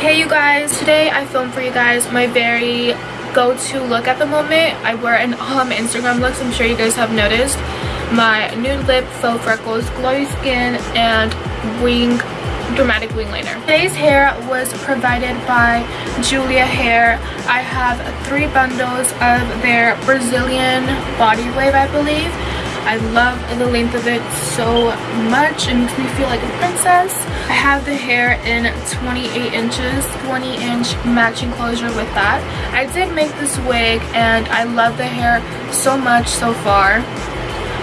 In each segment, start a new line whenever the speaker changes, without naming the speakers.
Hey you guys, today I filmed for you guys my very go-to look at the moment. I wear an all my Instagram looks, I'm sure you guys have noticed. My nude lip, faux freckles, glowy skin, and wing dramatic wing liner. Today's hair was provided by Julia Hair. I have three bundles of their Brazilian body wave, I believe. I love the length of it so much. It makes me feel like a princess. I have the hair in 28 inches, 20 inch matching closure with that. I did make this wig and I love the hair so much so far.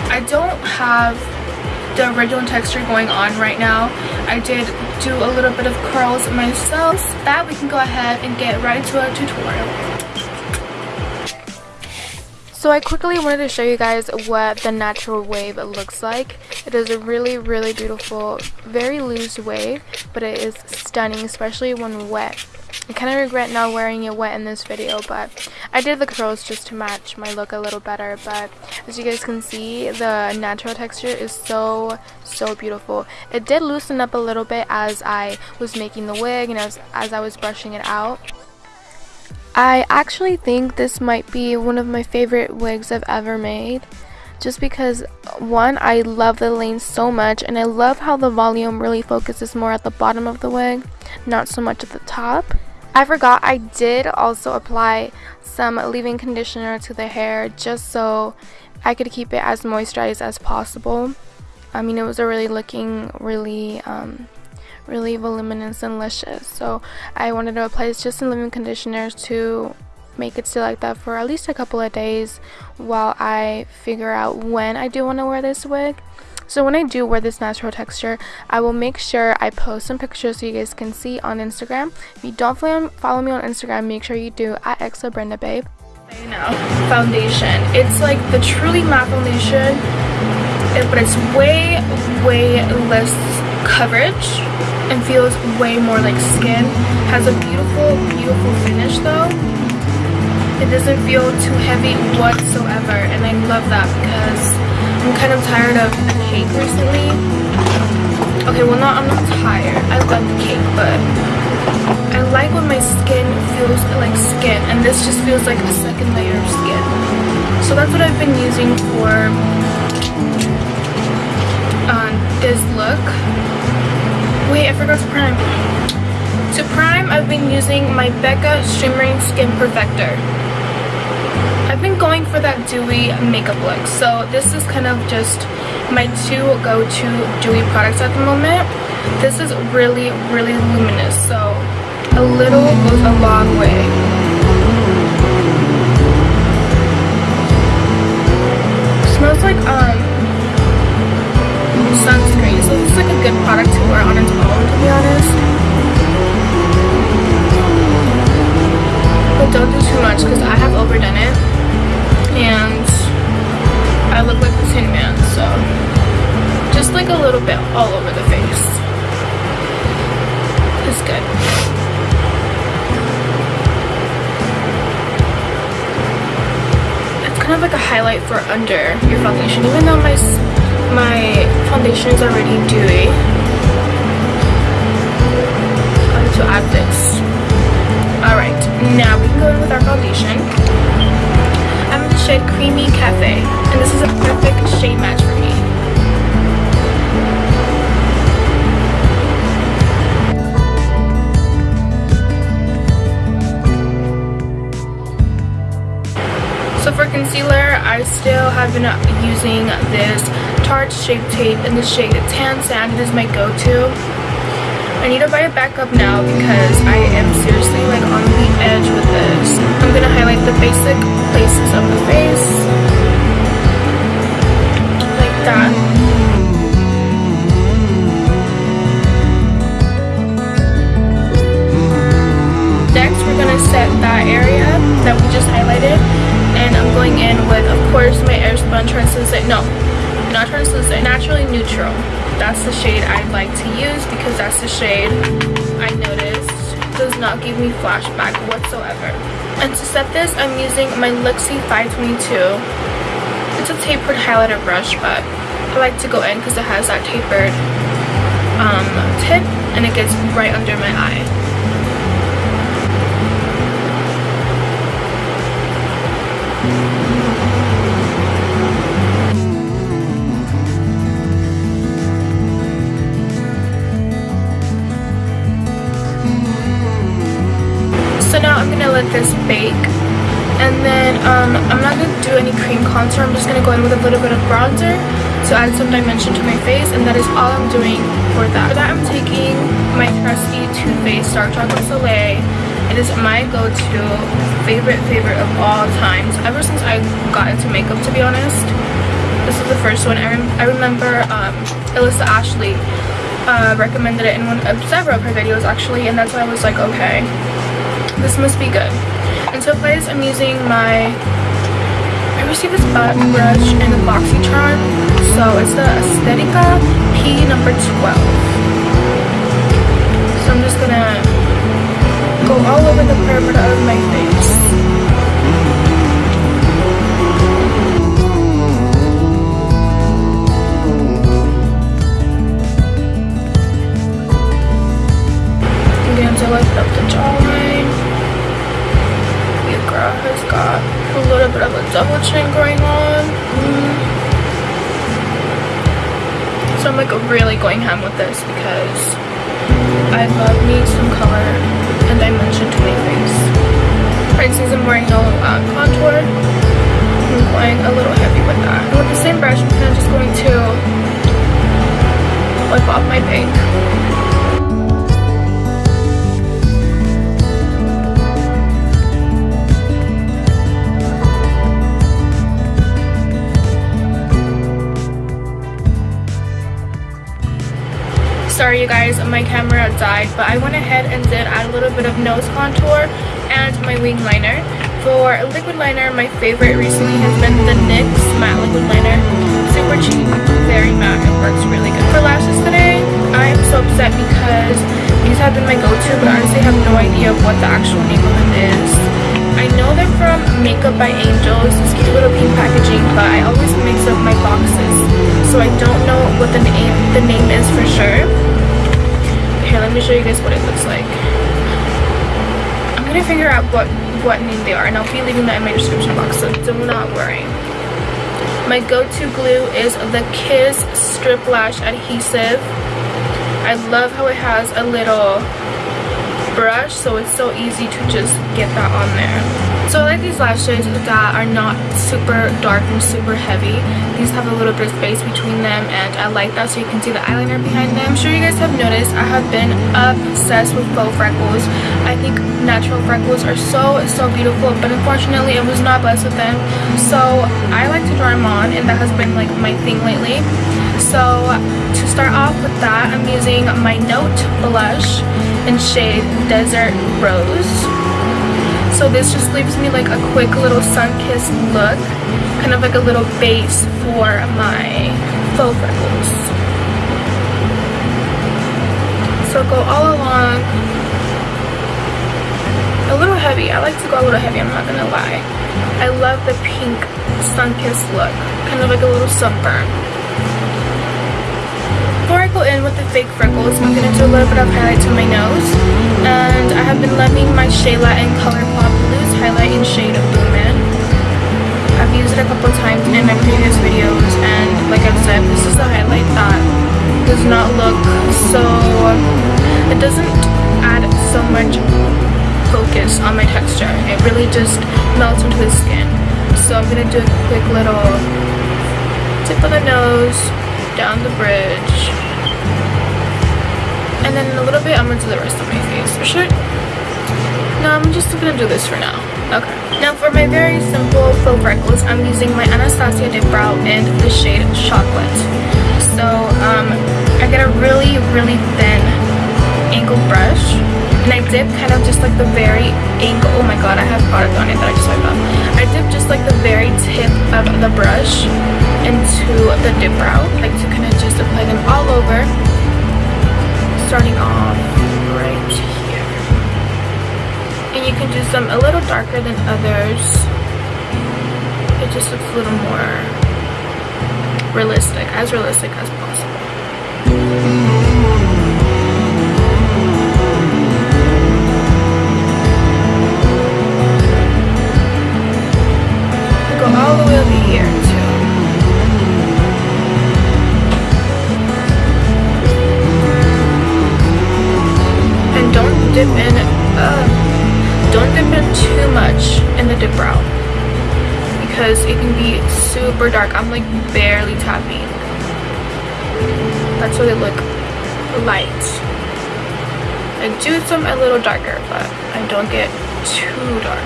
I don't have the original texture going on right now. I did do a little bit of curls myself. That we can go ahead and get right into our tutorial. So I quickly wanted to show you guys what the natural wave looks like. It is a really, really beautiful, very loose wave, but it is stunning, especially when wet. I kind of regret not wearing it wet in this video, but I did the curls just to match my look a little better. But as you guys can see, the natural texture is so, so beautiful. It did loosen up a little bit as I was making the wig and as, as I was brushing it out. I actually think this might be one of my favorite wigs I've ever made just because one I love the lane so much and I love how the volume really focuses more at the bottom of the wig not so much at the top. I forgot I did also apply some leave-in conditioner to the hair just so I could keep it as moisturized as possible. I mean it was already looking really um, really voluminous and luscious so I wanted to apply just some leave-in conditioners to make it stay like that for at least a couple of days while I figure out when I do want to wear this wig so when I do wear this natural texture, I will make sure I post some pictures so you guys can see on Instagram. If you don't follow me on Instagram, make sure you do at Exo Brenda Babe. Foundation. It's like the truly matte foundation, eh, but it's way, way less coverage and feels way more like skin. Has a beautiful, beautiful finish though. It doesn't feel too heavy whatsoever and I love that because I'm kind of tired of cake recently. Okay, well not, I'm not tired. I love the cake, but I like when my skin feels like skin and this just feels like a second layer of skin. So that's what I've been using for Prime. To prime, I've been using my Becca Shimmering Skin Perfector. I've been going for that dewy makeup look. So this is kind of just my two go-to dewy products at the moment. This is really, really luminous. So a little goes a long way. Highlight for under your foundation, even though my my foundation is already dewy. I'm going to add this. Alright, now we can go in with our foundation. I'm in the shade Creamy Cafe, and this is a perfect shade match for I still have been using this Tarte Shape Tape in the shade Tan Sand. It is my go-to. I need to buy a backup now because I am seriously like on the edge with this. I'm gonna highlight the basic places of the face. Like that. Because the shade I noticed does not give me flashback whatsoever. And to set this, I'm using my Luxie 522. It's a tapered highlighter brush, but I like to go in because it has that tapered um, tip and it gets right under my eye. I'm gonna let this bake and then um, I'm not to do any cream contour. I'm just to go in with a little bit of bronzer to add some dimension to my face. And that is all I'm doing for that. For that, I'm taking my trusty Too Faced Dark Chocolate Soleil. It is my go-to favorite favorite of all times. Ever since I got into makeup, to be honest. This is the first one. I, rem I remember um, Alissa Ashley uh, recommended it in one of several of her videos, actually. And that's why I was like, okay, this must be good. And so guys, I'm using my, I received this butt brush in the BoxyCharm. So it's the Aesthetica P number 12. So I'm just gonna go all over the perimeter of my face. Going ham with this because I love me some color and dimension to my face. Right, since I'm wearing no um, contour, I'm going a little heavy with that. And with the same brush, I'm kind of just going to wipe off my pink. Sorry you guys my camera died but I went ahead and did add a little bit of nose contour and my wing liner. For liquid liner my favorite recently has been the NYX matte liquid liner. Super cheap very matte it works really good. For lashes today I am so upset because these have been my go-to but honestly have no idea what the actual name of it is. I know they're from Makeup by Angels, this cute little pink packaging, but I always mix up my boxes, so I don't know what the name the name is for sure. Here let me show you guys what it looks like. I'm gonna figure out what what name they are and i'll be leaving that in my description box so do not worry. My go-to glue is the kiss strip lash adhesive. I love how it has a little brush so it's so easy to just get that on there so I like these lashes that are not super dark and super heavy. These have a little bit of space between them and I like that so you can see the eyeliner behind them. I'm sure you guys have noticed I have been obsessed with faux freckles. I think natural freckles are so so beautiful but unfortunately I was not blessed with them. So I like to draw them on and that has been like my thing lately. So to start off with that I'm using my Note blush in shade Desert Rose. So this just leaves me like a quick little sun-kissed look, kind of like a little base for my faux freckles. So go all along, a little heavy. I like to go a little heavy, I'm not gonna lie. I love the pink sun-kissed look, kind of like a little sunburn Before I go in with the fake freckles, I'm to do a little bit of highlight to my nose. And I have been loving my Shayla and Highlight in shade of Boomin. I've used it a couple times in my previous videos and like I've said, this is a highlight that does not look so... It doesn't add so much focus on my texture. It really just melts into the skin. So I'm going to do a quick little tip of the nose, down the bridge, and then in a little bit, I'm gonna do the rest of my face. Should No, I'm just gonna do this for now. Okay. Now for my very simple faux freckles, I'm using my Anastasia Dip Brow in the shade Chocolate. So, um, I get a really, really thin angled brush. And I dip kind of just like the very angle. Oh my god, I have product on it that I just wiped off. I dip just like the very tip of the brush into the dip brow. Like to kind of just apply them all over starting off you can do some a little darker than others. It just looks a little more realistic, as realistic as possible. Because it can be super dark. I'm like barely tapping. That's why they look light. I do some a little darker, but I don't get too dark.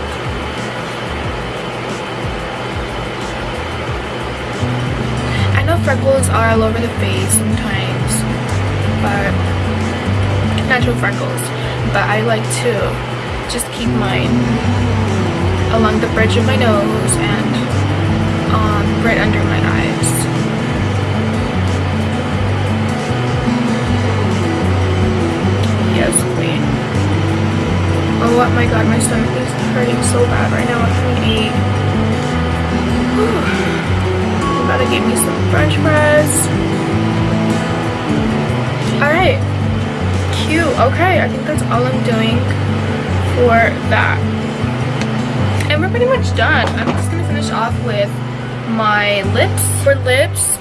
I know freckles are all over the face sometimes, but natural freckles. But I like to just keep mine along the bridge of my nose um, right under my eyes. Yes, queen. Oh my god, my stomach is hurting so bad right now. I can't eat. You gotta give me some french fries. Alright. Cute. Okay, I think that's all I'm doing for that. And we're pretty much done. I'm just gonna finish off with my lips. For lips,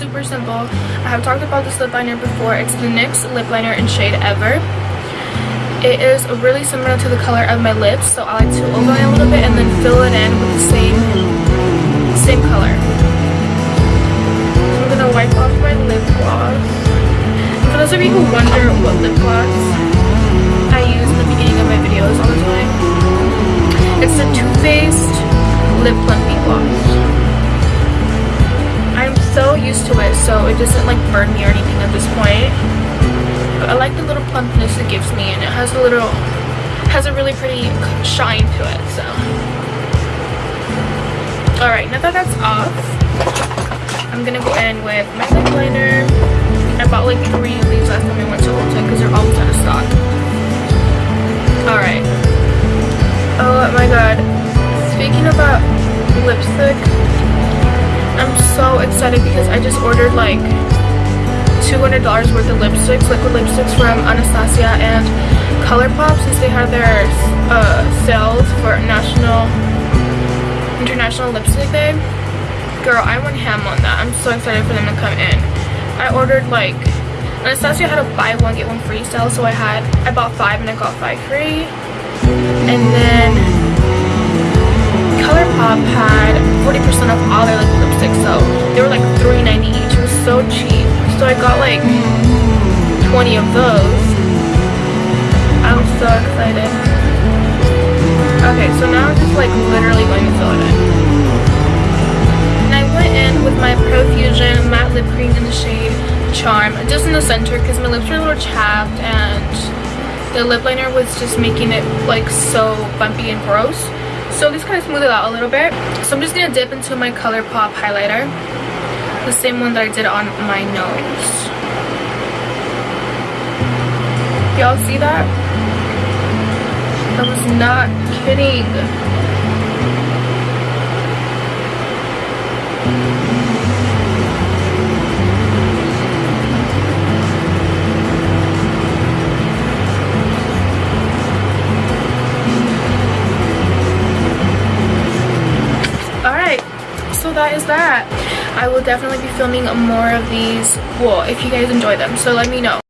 super simple. I have talked about this lip liner before. It's the NYX lip liner in shade Ever. It is really similar to the color of my lips, so I like to overlay a little bit and then fill it in with the same, same color. I'm gonna wipe off my lip gloss. For those of you who wonder what lip gloss I use in the beginning of my videos all the time, it's the Too Faced Lip Plumping it doesn't like burn me or anything at this point. But I like the little plumpness it gives me and it has a little, has a really pretty shine to it so. Alright, now that that's off, I'm gonna go in with my lip liner. I bought like three of these last time I went to Ulta because they're always out of stock. Alright. Oh my god. Speaking about lipstick, so excited because I just ordered like $200 worth of lipsticks, liquid lipsticks from Anastasia and ColourPop since they had their uh, sales for National International Lipstick Day. Girl, I went ham on that. I'm so excited for them to come in. I ordered like Anastasia had a buy one get one free sale, so I had I bought five and I got five free. And then ColourPop had 40% off all their lipsticks, so they were like $3.90 each. It was so cheap. So I got like 20 of those. I'm so excited. Okay, so now I'm just like literally going to fill it in. And I went in with my Profusion matte lip cream in the shade Charm, just in the center because my lips were a little chapped and the lip liner was just making it like so bumpy and gross. So this kind of smooth it out a little bit. So I'm just going to dip into my ColourPop highlighter. The same one that I did on my nose. Y'all see that? I was not kidding. Definitely be filming more of these, well, if you guys enjoy them, so let me know.